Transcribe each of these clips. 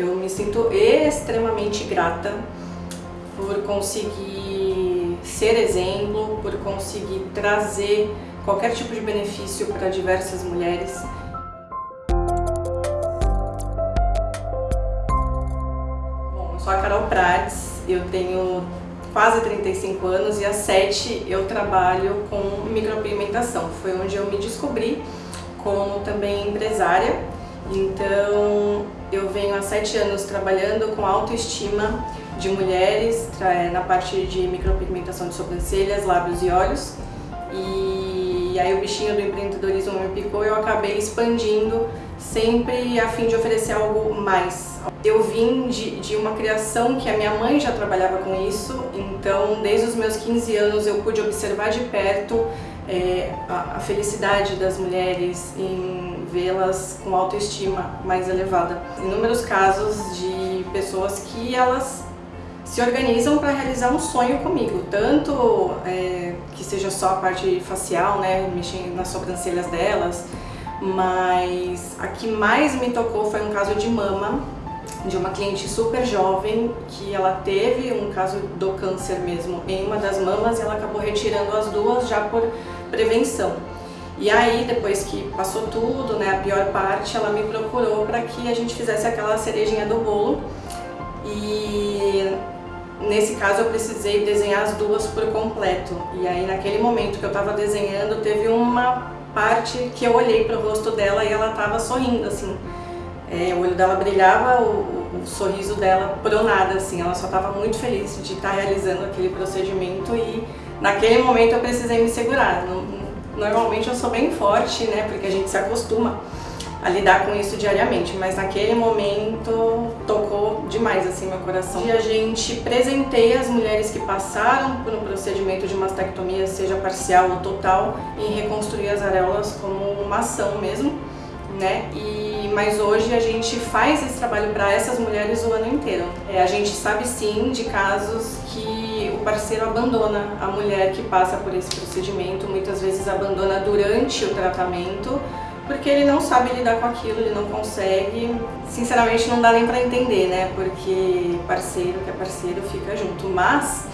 Eu me sinto extremamente grata por conseguir ser exemplo, por conseguir trazer qualquer tipo de benefício para diversas mulheres. Bom, eu sou a Carol Prates, eu tenho quase 35 anos e há 7 eu trabalho com micropigmentação. Foi onde eu me descobri como também empresária. Então eu venho há 7 anos trabalhando com autoestima de mulheres na parte de micropigmentação de sobrancelhas, lábios e olhos. E aí o bichinho do empreendedorismo me picou e eu acabei expandindo sempre a fim de oferecer algo mais. Eu vim de, de uma criação que a minha mãe já trabalhava com isso, então desde os meus 15 anos eu pude observar de perto é, a, a, felicidade das mulheres em vê-las com autoestima mais elevada. Inúmeros casos de pessoas que elas se organizam para realizar um sonho comigo, tanto é, que seja só a parte facial, né, mexendo nas sobrancelhas delas, mas a que mais me tocou foi um caso de mama, de uma cliente super jovem que ela teve um caso do câncer mesmo em uma das mamas e ela acabou retirando as duas já por prevenção. E aí, depois que passou tudo, né, a pior parte, ela me procurou para que a gente fizesse aquela cerejinha do bolo. E nesse caso eu precisei desenhar as duas por completo. E aí, naquele momento que eu estava desenhando, teve uma parte que eu olhei para o rosto dela e ela estava sorrindo, assim. É, o olho dela brilhava, o, o, sorriso dela pronada, assim. Ela só estava muito feliz de estar tá realizando aquele procedimento e naquele momento eu precisei me segurar. Normalmente eu sou bem forte, né, porque a gente se acostuma a lidar com isso diariamente, mas naquele momento tocou demais assim meu coração. E a gente presenteia as mulheres que passaram por um procedimento de mastectomia, seja parcial ou total, em reconstruir as areolas como uma ação mesmo, né? E, mas hoje a gente faz esse trabalho para essas mulheres o ano inteiro. É, a gente sabe sim de casos que o parceiro abandona a mulher que passa por esse procedimento, muitas vezes abandona durante o tratamento, porque ele não sabe lidar com aquilo, ele não consegue. Sinceramente não dá nem pra entender, né? Porque parceiro que é parceiro fica junto. Mas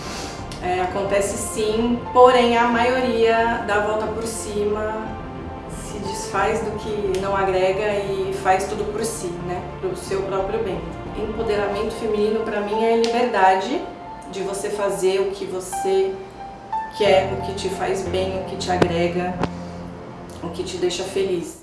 é, acontece sim, porém a maioria dá a volta por cima, desfaz do que não agrega e faz tudo por si, né? Pro seu próprio bem. Empoderamento feminino pra mim é liberdade de você fazer o que você quer, o que te faz bem, o que te agrega, o que te deixa feliz.